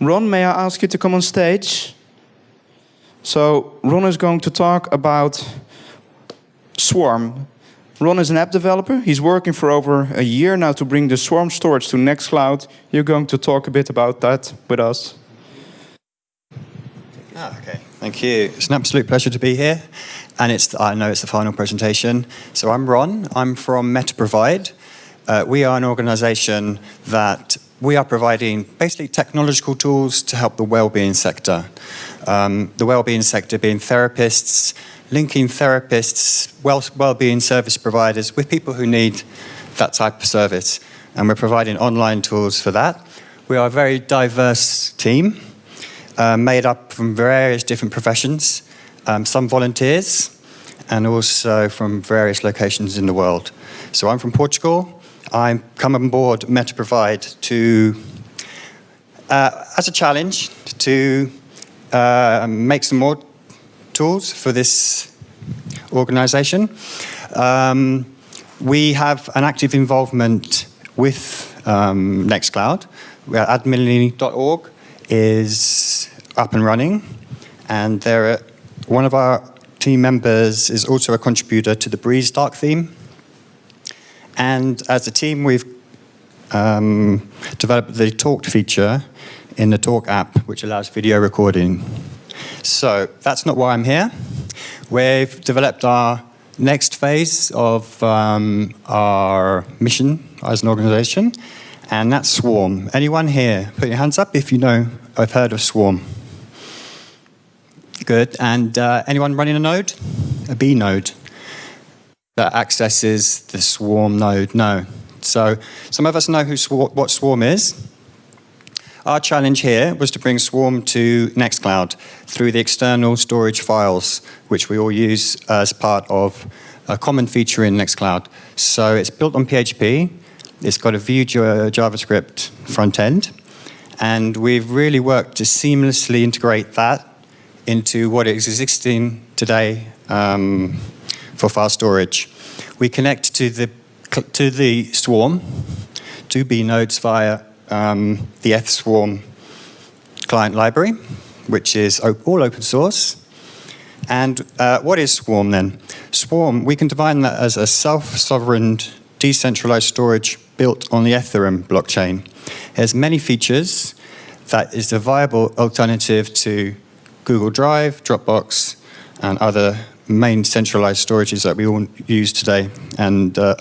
Ron, may I ask you to come on stage? So Ron is going to talk about Swarm. Ron is an app developer. He's working for over a year now to bring the Swarm storage to Nextcloud. You're going to talk a bit about that with us. Ah, okay. Thank you. It's an absolute pleasure to be here. And it's I know it's the final presentation. So I'm Ron. I'm from MetaProvide. Uh, we are an organization that we are providing basically technological tools to help the well-being sector. Um, the well-being sector being therapists, linking therapists, well, well-being service providers with people who need that type of service. And we're providing online tools for that. We are a very diverse team, uh, made up from various different professions um, some volunteers, and also from various locations in the world. So I'm from Portugal. I come on board MetaProvide to, uh, as a challenge, to uh, make some more tools for this organization. Um, we have an active involvement with um, Nextcloud. Adminly.org is up and running, and there are one of our team members is also a contributor to the Breeze Dark theme. And as a team, we've um, developed the Talked feature in the Talk app, which allows video recording. So that's not why I'm here. We've developed our next phase of um, our mission as an organization, and that's Swarm. Anyone here? Put your hands up if you know, I've heard of Swarm. Good. And uh, anyone running a node? A Bee node that accesses the swarm node? No. So some of us know who what swarm is. Our challenge here was to bring Swarm to Nextcloud through the external storage files, which we all use as part of a common feature in Nextcloud. So it's built on PHP. It's got a Vue JavaScript front end. And we've really worked to seamlessly integrate that into what is existing today um, for file storage. We connect to the, to the swarm, to Bee nodes via um, the F-Swarm client library, which is all open source. And uh, what is Swarm then? Swarm, we can define that as a self-sovereign decentralized storage built on the Ethereum blockchain. It has many features that is a viable alternative to Google Drive, Dropbox, and other main centralized storages that we all use today. And uh,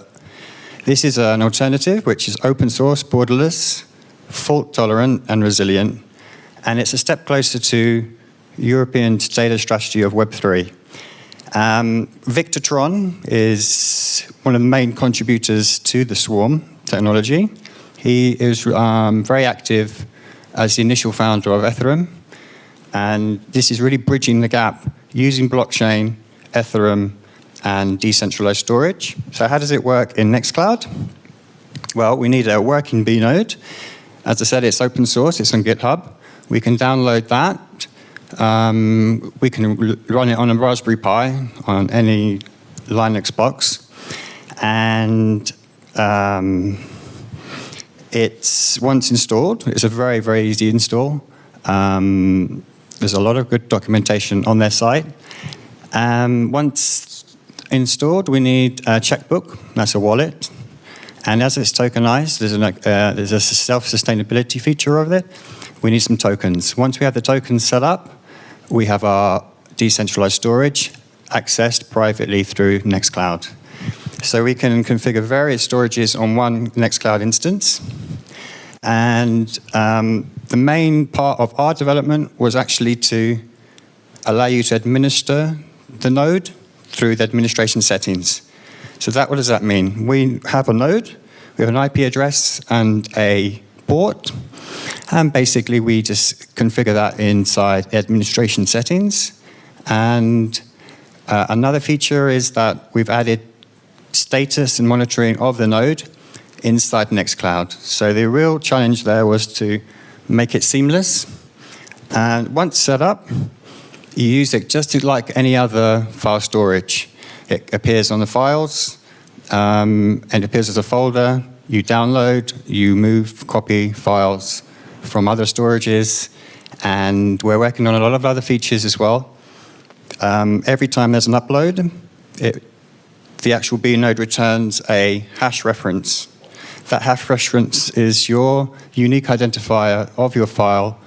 this is an alternative which is open source, borderless, fault tolerant, and resilient. And it's a step closer to European data strategy of Web3. Um, Viktor Trón is one of the main contributors to the Swarm technology. He is um, very active as the initial founder of Ethereum and this is really bridging the gap using blockchain, Ethereum, and decentralized storage. So how does it work in Nextcloud? Well, we need a working Bee node. As I said, it's open source, it's on GitHub. We can download that. Um, we can run it on a Raspberry Pi on any Linux box. And um, it's once installed, it's a very, very easy install. Um, there's a lot of good documentation on their site. Um, once installed, we need a checkbook, that's a wallet. And as it's tokenized, there's, an, uh, there's a self-sustainability feature of it. We need some tokens. Once we have the tokens set up, we have our decentralized storage accessed privately through Nextcloud. So we can configure various storages on one Nextcloud instance. And um, the main part of our development was actually to allow you to administer the node through the administration settings. So that, what does that mean? We have a node, we have an IP address and a port, and basically we just configure that inside the administration settings. And uh, another feature is that we've added status and monitoring of the node inside Nextcloud. So the real challenge there was to make it seamless. And once set up, you use it just like any other file storage. It appears on the files, um, and appears as a folder. You download, you move, copy files from other storages, and we're working on a lot of other features as well. Um, every time there's an upload, it, the actual Bee node returns a hash reference. That hash reference is your unique identifier of your file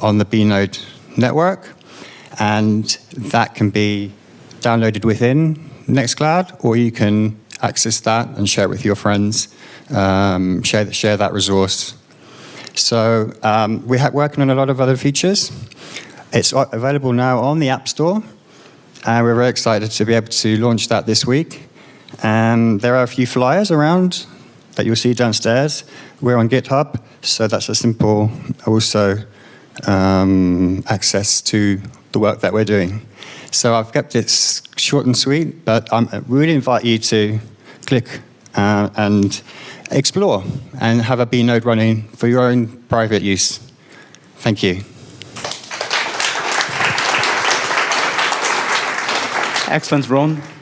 on the Bee node network, and that can be downloaded within Nextcloud, or you can access that and share it with your friends, um, share, share that resource. So um, we're working on a lot of other features. It's available now on the App Store, and we're very excited to be able to launch that this week. And there are a few flyers around that you'll see downstairs. We're on GitHub, so that's a simple also um, access to the work that we're doing. So I've kept it short and sweet, but I really invite you to click uh, and explore and have a Bee node running for your own private use. Thank you. Excellent, Ron.